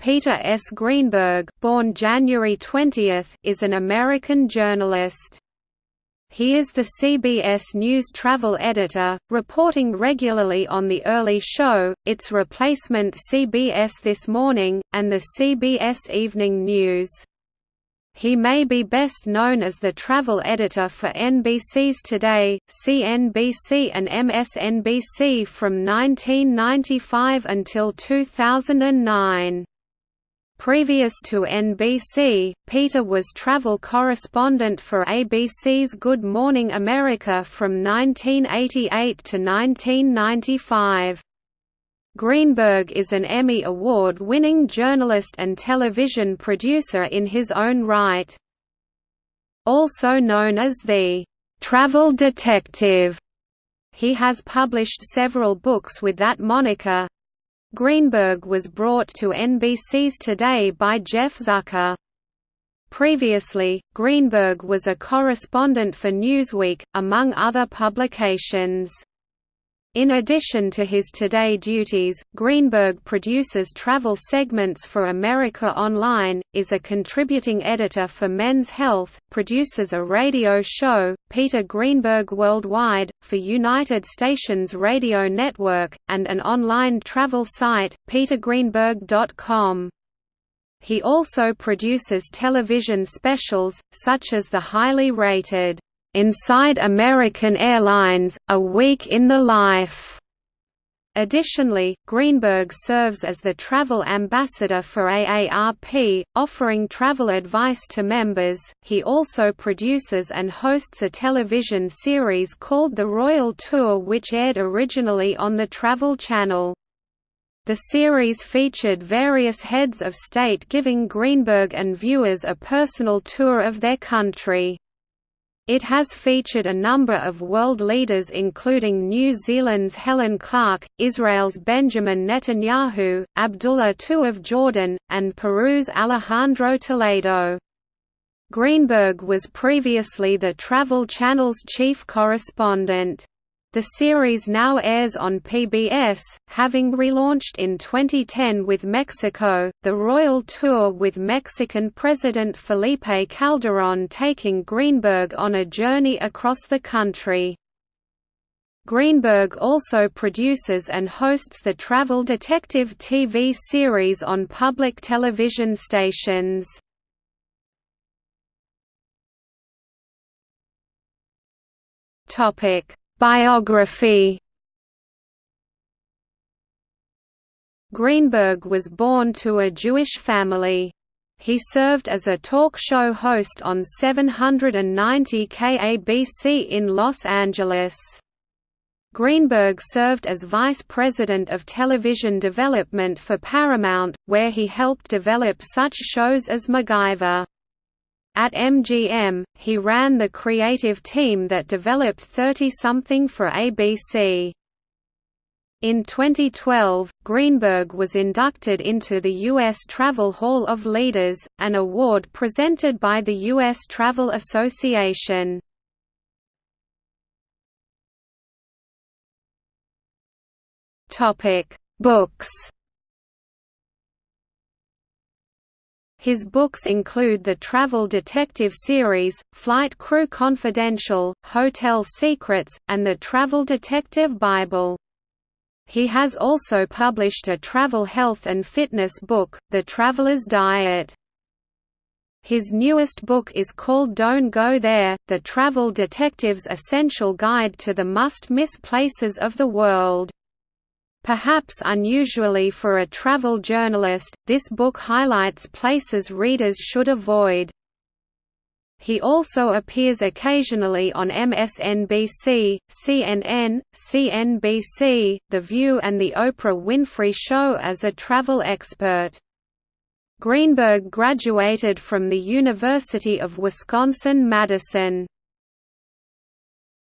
Peter S. Greenberg born January 20, is an American journalist. He is the CBS News travel editor, reporting regularly on The Early Show, its replacement CBS This Morning, and the CBS Evening News. He may be best known as the travel editor for NBC's Today, CNBC and MSNBC from 1995 until 2009. Previous to NBC, Peter was travel correspondent for ABC's Good Morning America from 1988 to 1995. Greenberg is an Emmy Award-winning journalist and television producer in his own right. Also known as the «travel detective», he has published several books with that moniker. Greenberg was brought to NBC's Today by Jeff Zucker. Previously, Greenberg was a correspondent for Newsweek, among other publications. In addition to his Today duties, Greenberg produces travel segments for America Online, is a contributing editor for Men's Health, produces a radio show, Peter Greenberg Worldwide, for United Stations Radio Network, and an online travel site, petergreenberg.com. He also produces television specials, such as the highly rated Inside American Airlines, A Week in the Life. Additionally, Greenberg serves as the travel ambassador for AARP, offering travel advice to members. He also produces and hosts a television series called The Royal Tour, which aired originally on the Travel Channel. The series featured various heads of state giving Greenberg and viewers a personal tour of their country. It has featured a number of world leaders including New Zealand's Helen Clark, Israel's Benjamin Netanyahu, Abdullah II of Jordan, and Peru's Alejandro Toledo. Greenberg was previously the Travel Channel's chief correspondent. The series now airs on PBS, having relaunched in 2010 with Mexico, the Royal Tour with Mexican President Felipe Calderón taking Greenberg on a journey across the country. Greenberg also produces and hosts the Travel Detective TV series on public television stations. Topic Biography Greenberg was born to a Jewish family. He served as a talk show host on 790 KABC in Los Angeles. Greenberg served as vice president of television development for Paramount, where he helped develop such shows as MacGyver. At MGM, he ran the creative team that developed 30-something for ABC. In 2012, Greenberg was inducted into the U.S. Travel Hall of Leaders, an award presented by the U.S. Travel Association. Books His books include the travel detective series, Flight Crew Confidential, Hotel Secrets, and the Travel Detective Bible. He has also published a travel health and fitness book, The Traveler's Diet. His newest book is called Don't Go There, The Travel Detective's Essential Guide to the Must-Miss Places of the World. Perhaps unusually for a travel journalist, this book highlights places readers should avoid. He also appears occasionally on MSNBC, CNN, CNBC, The View and The Oprah Winfrey Show as a travel expert. Greenberg graduated from the University of Wisconsin-Madison.